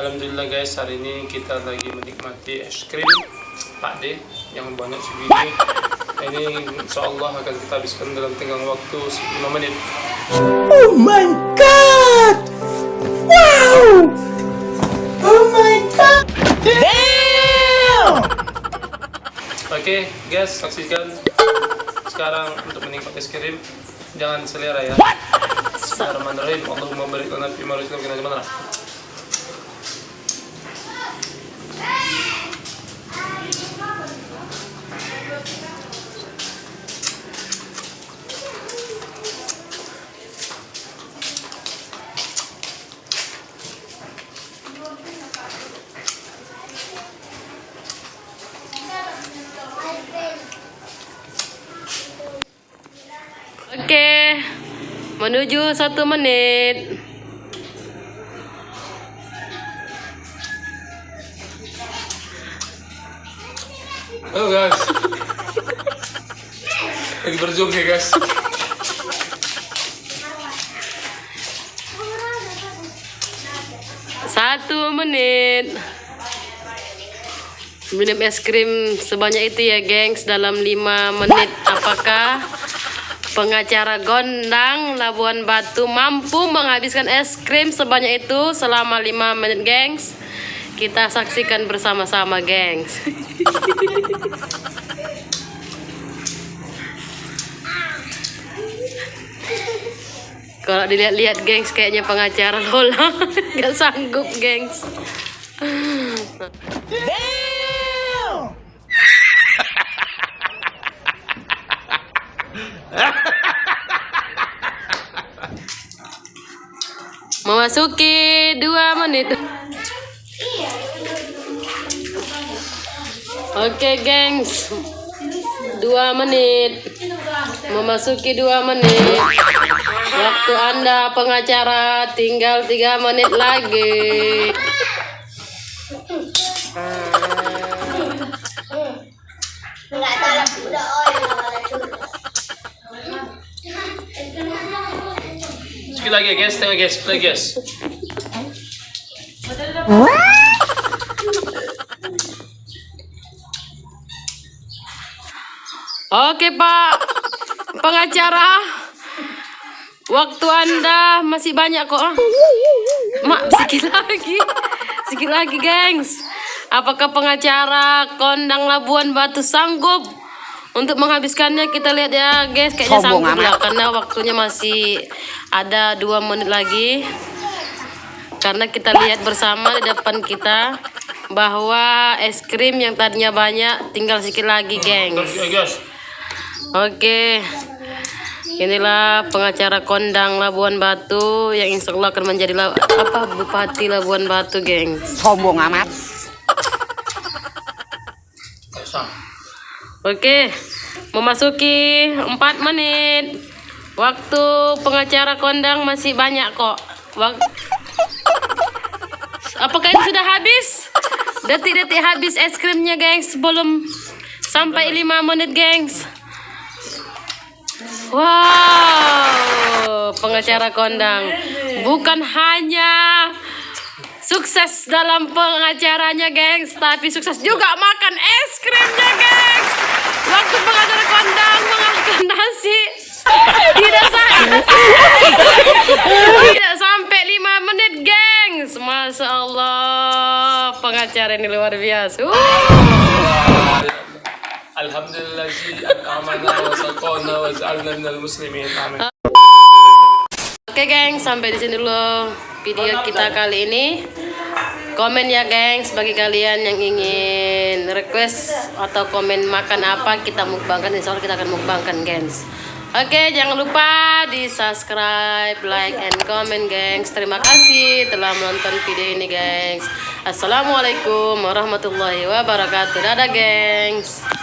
Alhamdulillah guys hari ini kita lagi menikmati es krim Pak D yang banyak segini ini insya Allah akan kita habiskan dalam tenggang waktu 5 menit. Oh my god! Oke guys saksikan sekarang untuk menikmati es krim. Jangan selera ya. Bismillahirrahmanirrahim. Allahumma barik lana fi ma razaqtana Oke, menuju satu menit. Halo guys lagi berjuang ya guys Satu menit. Minum es krim sebanyak itu ya, gengs, dalam lima menit. Apakah pengacara Gondang Labuan Batu mampu menghabiskan es krim sebanyak itu selama lima menit, gengs? Kita saksikan bersama-sama, gengs. Kalau dilihat-lihat, gengs, kayaknya pengacara Lola nggak sanggup, gengs. Memasuki dua menit. Oke, gengs. Dua menit. Memasuki dua menit. Waktu Anda pengacara tinggal tiga menit lagi. sedikit lagi ya guys tengah guys play guys Oke, Pak. Pengacara. Waktu Anda masih banyak kok. Mak, sedikit lagi. Sedikit lagi, gengs. Apakah pengacara Kondang Labuan Batu sanggup untuk menghabiskannya? Kita lihat ya, guys. Kayaknya Sombong sanggup amat. lah karena waktunya masih ada dua menit lagi. Karena kita lihat bersama di depan kita bahwa es krim yang tadinya banyak tinggal sedikit lagi, gengs. Oke guys Oke, inilah pengacara kondang Labuan Batu yang insya Allah akan menjadi la- apa Bupati Labuan Batu, geng. Sombong amat. Sang. Oke, memasuki 4 menit. Waktu pengacara kondang masih banyak kok. Wak- Apakah ini sudah habis? Detik-detik habis es krimnya, gengs. Sebelum sampai 5 menit, gengs. Wow, pengacara kondang bukan hanya sukses dalam pengacaranya, gengs, tapi sukses juga makan es krimnya, gengs. Waktu pengacara kondang mengangkat nasi tidak sampai tidak sampai lima menit, gengs. Masya Allah, pengacara ini luar biasa. Uh. Alhamdulillah Oke geng, sampai di sini dulu video kita kali ini. Komen ya gengs bagi kalian yang ingin request atau komen makan apa kita mukbangkan insya Allah kita akan mukbangkan gengs. Oke jangan lupa di subscribe, like, and comment gengs. Terima kasih telah menonton video ini gengs. Assalamualaikum warahmatullahi wabarakatuh. Dadah gengs.